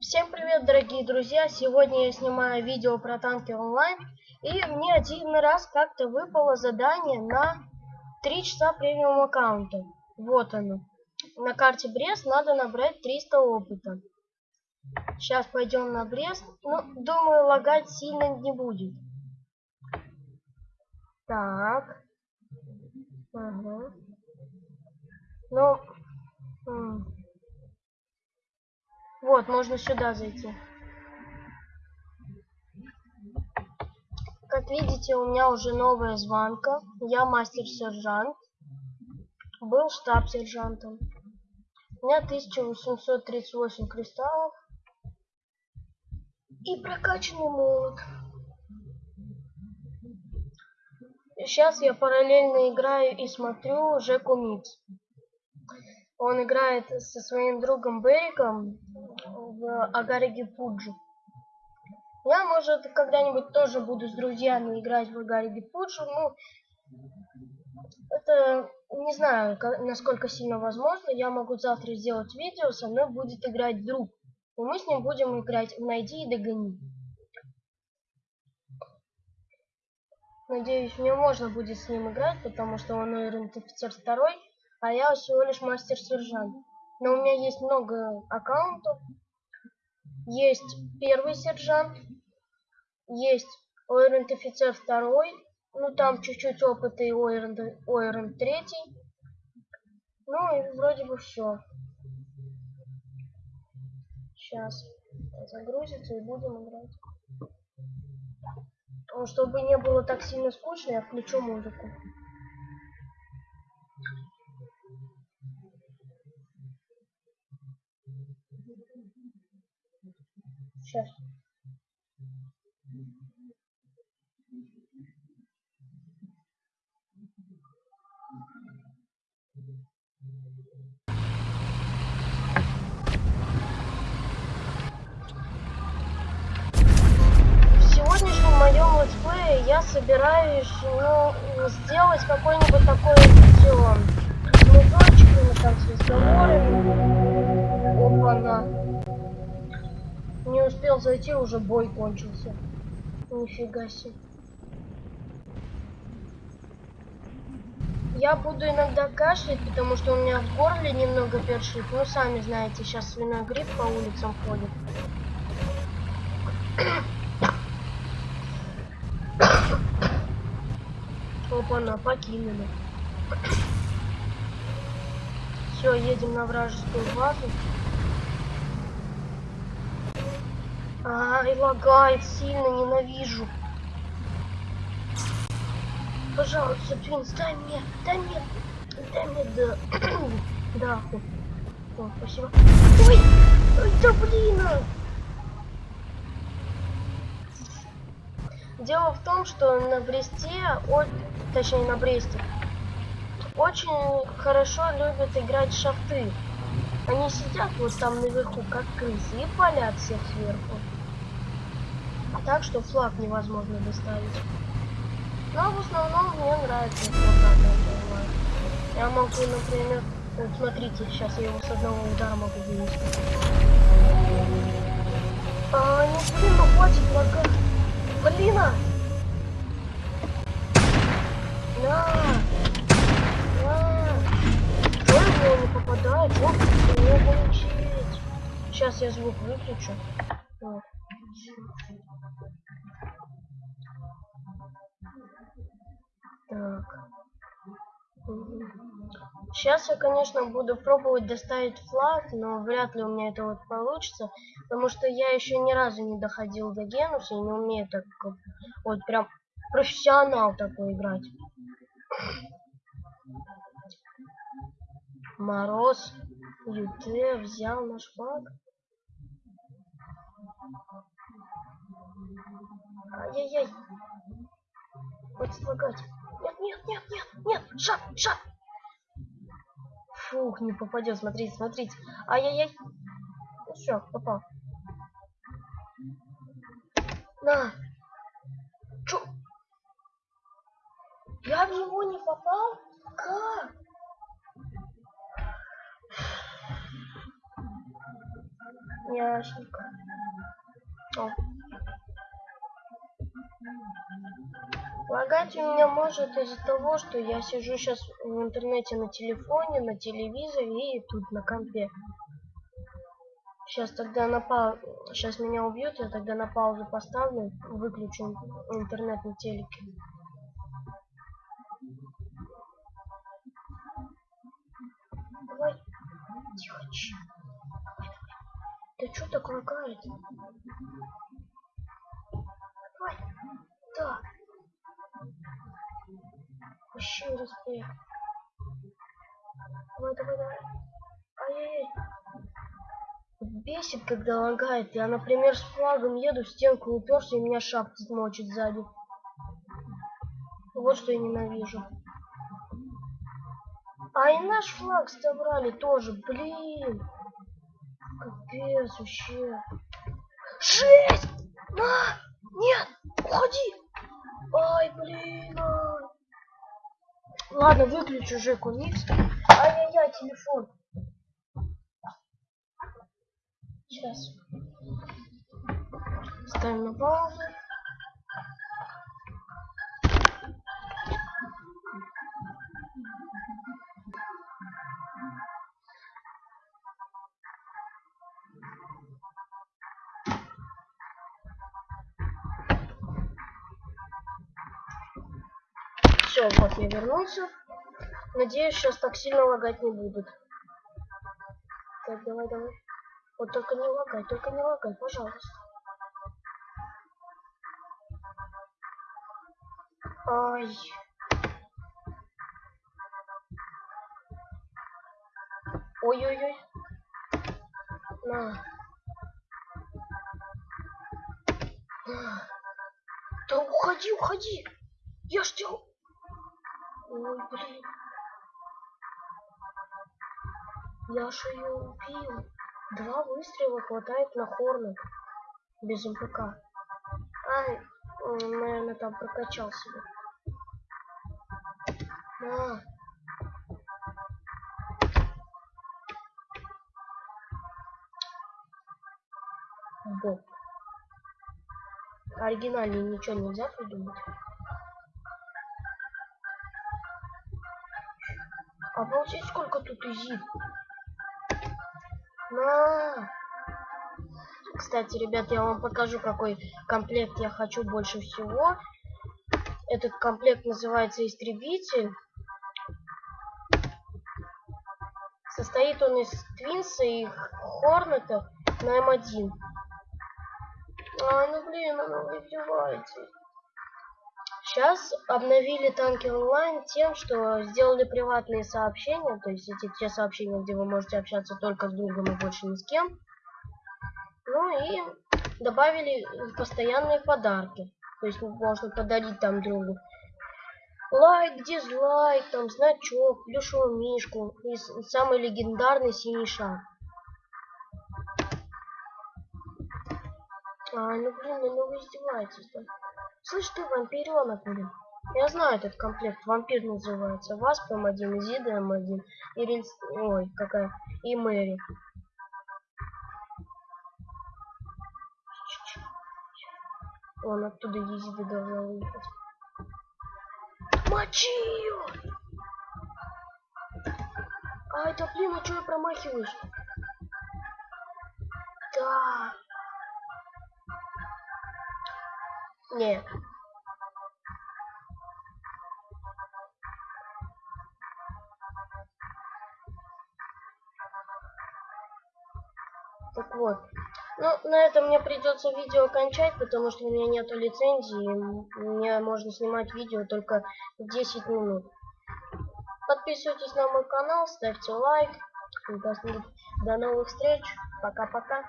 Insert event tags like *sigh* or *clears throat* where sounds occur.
Всем привет, дорогие друзья! Сегодня я снимаю видео про танки онлайн. И мне один раз как-то выпало задание на 3 часа премиум аккаунта. Вот оно. На карте Брест надо набрать 300 опыта. Сейчас пойдем на Брест. Ну, думаю, лагать сильно не будет. Так. Ага. Ну, вот, можно сюда зайти. Как видите, у меня уже новая званка. Я мастер-сержант. Был штаб-сержантом. У меня 1838 кристаллов. И прокачанный молот. Сейчас я параллельно играю и смотрю Жеку Микс. Он играет со своим другом Бериком в Агариге Пуджи. Я, может, когда-нибудь тоже буду с друзьями играть в Агариге Пуджи. Ну, это не знаю, насколько сильно возможно. Я могу завтра сделать видео, со мной будет играть друг. И мы с ним будем играть в «Найди и догони». Надеюсь, мне можно будет с ним играть, потому что он офицер второй а я всего лишь мастер-сержант. Но у меня есть много аккаунтов. Есть первый сержант, есть Ойрент офицер второй, ну там чуть-чуть опыта и Ойрент, Ойрент третий. Ну и вроде бы все. Сейчас загрузится и будем играть. Чтобы не было так сильно скучно, я включу музыку. Сейчас. Сегодняшнем моем летсплее я собираюсь ну, сделать какой-нибудь такой видео с музычками, там, с разговорами. Опа-на. Не успел зайти, уже бой кончился. Нифига себе. Я буду иногда кашлять, потому что у меня в горле немного першит. Ну, сами знаете, сейчас свиной грипп по улицам ходит. Опа-на, покинули. Все, едем на вражескую базу. Ай, лагает сильно, ненавижу. Пожалуйста, Твинс, дай мне, дай мне, дай мне, да, *clears throat* да. О, спасибо. Ой, ой, да блин. Дело в том, что на Бресте, о, точнее на Бресте, очень хорошо любят играть шафты. Они сидят вот там наверху, как крысы, и палят всех сверху так, что флаг невозможно доставить. Но в основном мне нравится флаг, Я могу, например, вот смотрите, сейчас я его с одного удара могу вынести. А, не блин, ну хватит флага. Блин! А! На! На! Что его не попадает? Вот, не получить. Сейчас я звук выключу. Сейчас я, конечно, буду пробовать доставить флаг, но вряд ли у меня это вот получится, потому что я еще ни разу не доходил до Генуса и не умею так вот прям профессионал такой играть. Мороз, ЮТ взял наш флаг. Ай-яй-яй. Хватит лагать. Нет, нет, нет, нет, нет. Шаг, шаг. Фух, не попадет. Смотрите, смотрите. Ай-яй-яй. Ну все, попал. На. Чё? Я в него не попал? Как? Ясненько. О. Лагать у меня может из-за того, что я сижу сейчас в интернете на телефоне, на телевизоре и тут на компе. Сейчас тогда на пау... Сейчас меня убьют, я тогда на паузу поставлю, выключу интернет на телеке. Давай. Тихо, тихо. Да что так лагает? Вообще респект. Давай, давай, давай. Ай-яй-яй. Бесит, когда лагает. Я, например, с флагом еду, стенку уперся, и меня шапка мочит сзади. Вот что я ненавижу. А и наш флаг собрали тоже, блин. Капец, вообще. Жесть! На! Нет! Уходи! Ай, блин! Ай. Ладно, выключу Жеку Никс. Ай-яй-яй, телефон. Сейчас. Ставим на паузу. Все, вот я вернулся. Надеюсь, сейчас так сильно лагать не будет. Так, давай, давай. Вот только не лагай, только не лагай, пожалуйста. Ай. Ой-ой-ой. На. Да уходи, уходи. Я ж тебя... Ой, блин. Я ж ее убил. Два выстрела хватает на Хорнет. Без МПК. Ай, он, наверное, там прокачал себя. На. Боб. Оригинальнее ничего нельзя придумать. Обалдеть, сколько тут изит. На. Кстати, ребят, я вам покажу, какой комплект я хочу больше всего. Этот комплект называется Истребитель. Состоит он из Твинса и Хорнета на М1. А, ну блин, она вы издеваетесь. Сейчас обновили танки онлайн тем, что сделали приватные сообщения, то есть эти те сообщения, где вы можете общаться только с другом и больше ни с кем. Ну и добавили постоянные подарки. То есть можно подарить там другу лайк, дизлайк, там значок, плюшевую мишку и самый легендарный синий шар. А, ну блин, ну вы издеваетесь, да? Слышь ты, вампиренок, блин. Я знаю этот комплект, вампир называется. Васп М1, Зида М1, и Рельс... Ой, какая... И Мэри. Он оттуда Езида должна выехать. Мочи ее! Ай, да блин, а что я промахиваюсь? Да. Нет. Так вот. Ну, на этом мне придется видео кончать, потому что у меня нету лицензии. Мне можно снимать видео только 10 минут. Подписывайтесь на мой канал, ставьте лайк. До новых встреч. Пока-пока.